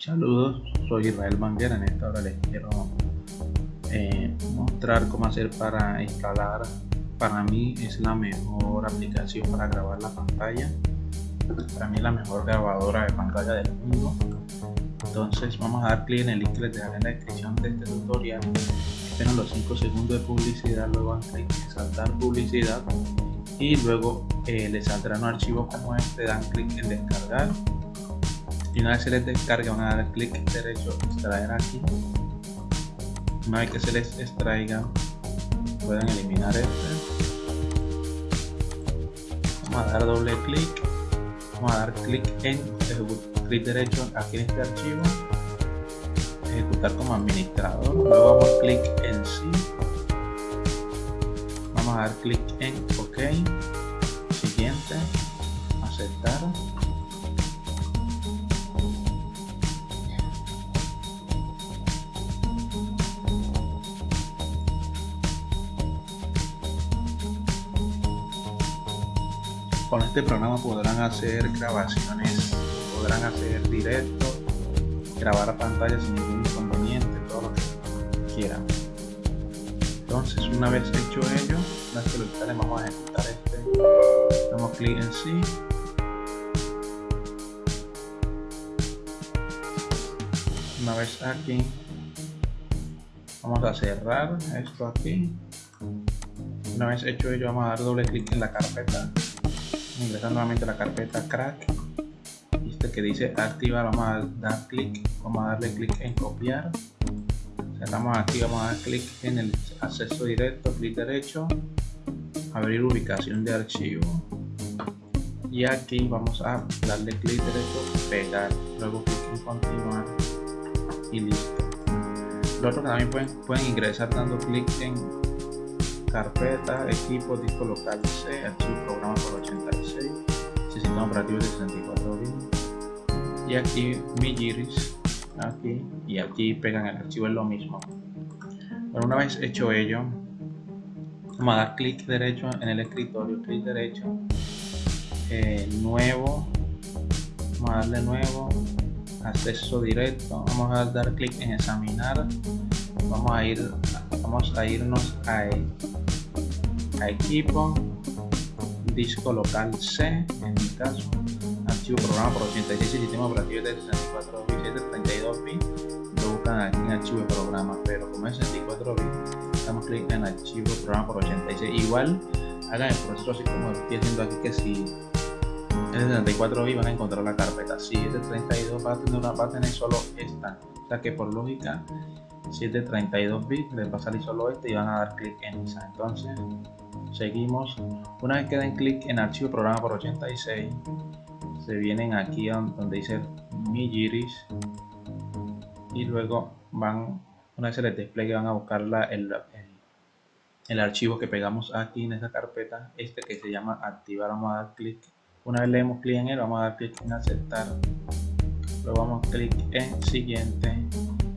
Saludos, soy Israel Manguera. En esta hora les quiero eh, mostrar cómo hacer para instalar. Para mí es la mejor aplicación para grabar la pantalla. Para mí es la mejor grabadora de pantalla del mundo. Entonces vamos a dar clic en el link que les dejaré en la descripción de este tutorial. Esperan los 5 segundos de publicidad, luego dan clic en saltar publicidad y luego eh, les saldrá un archivo como este, dan clic en descargar y una vez se les descargue van a dar clic derecho extraer aquí. Una vez que se les extraiga pueden eliminar este. Vamos a dar doble clic. Vamos a dar clic en clic derecho aquí en este archivo. Ejecutar como administrador. Luego vamos clic en sí. Vamos a dar clic en ok con este programa podrán hacer grabaciones, podrán hacer directos, grabar pantalla sin ningún inconveniente, todo lo que quieran. Entonces una vez hecho ello, lo instalen vamos a ejecutar este, damos clic en sí. Una vez aquí, vamos a cerrar esto aquí. Una vez hecho ello vamos a dar doble clic en la carpeta ingresar nuevamente a la carpeta crack este que dice activar vamos a dar clic vamos a darle clic en copiar. Cerramos aquí vamos a dar clic en el acceso directo clic derecho abrir ubicación de archivo. Y aquí vamos a darle clic derecho pegar luego clic en continuar y listo. Lo otro que también pueden, pueden ingresar dando clic en carpeta, equipo, disco local C, archivo programa por 86, sistema operativo de 64 bits. Y aquí mi giris, aquí y aquí pegan el archivo es lo mismo. Pero una vez hecho ello, vamos a dar clic derecho en el escritorio, clic derecho, eh, nuevo, vamos a darle nuevo, acceso directo, vamos a dar clic en examinar, vamos a ir vamos a irnos a, equipo disco local C en mi caso archivo programa por 86 sistema operativo de 64 bits 32 bits lo buscan aquí en archivo de programa pero como es 64 bits damos clic en archivo programa por 86 igual hagan el proceso así como estoy haciendo aquí que si es de 64 bits van a encontrar la carpeta. Si es de 32 va a tener una va a tener solo esta. O sea que por lógica si es de 32 bits les va a salir solo este y van a dar clic en esa. Entonces seguimos. Una vez que den clic en archivo programa por 86 se vienen aquí donde dice mi giris y luego van una vez se les despliegue van a buscar la, el, el, archivo que pegamos aquí en esa carpeta este que se llama activar. Vamos a dar clic. Una vez le demos clic en él vamos a dar clic en aceptar. Luego vamos a clic en siguiente.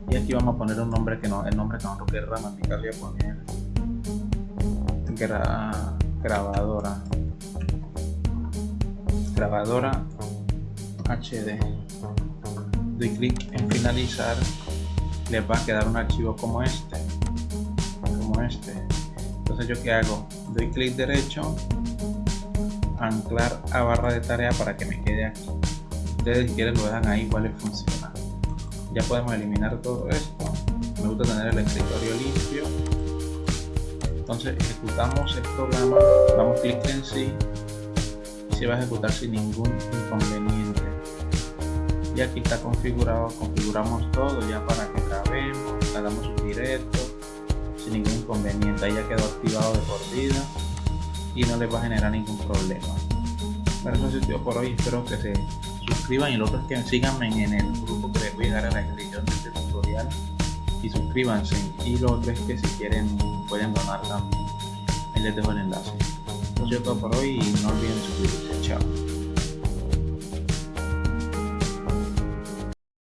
Y aquí vamos a poner un nombre que no el nombre que nosotros a poner gra, grabadora. Grabadora HD doy clic en finalizar. Les va a quedar un archivo como este. Como este. Entonces yo que hago doy clic derecho. Anclar a barra de tarea para que me quede aquí. Ustedes si quieren lo dejan ahí igual les funciona. Ya podemos eliminar todo esto. Me gusta tener el escritorio limpio entonces ejecutamos el programa damos clic en sí y se va a ejecutar sin ningún inconveniente. Y aquí está configurado configuramos todo ya para que grabemos hagamos un directo sin ningún inconveniente. Ahí ya quedó activado de por vida y no les va a generar ningún problema. Bueno eso es todo por hoy. Espero que se suscriban y lo otro es que síganme en el grupo que les voy a dar a la descripción de este tutorial y suscríbanse. Y lo otro es que si quieren pueden donar también. Ahí les dejo el enlace. Eso es todo por hoy y no olviden suscribirse. Chao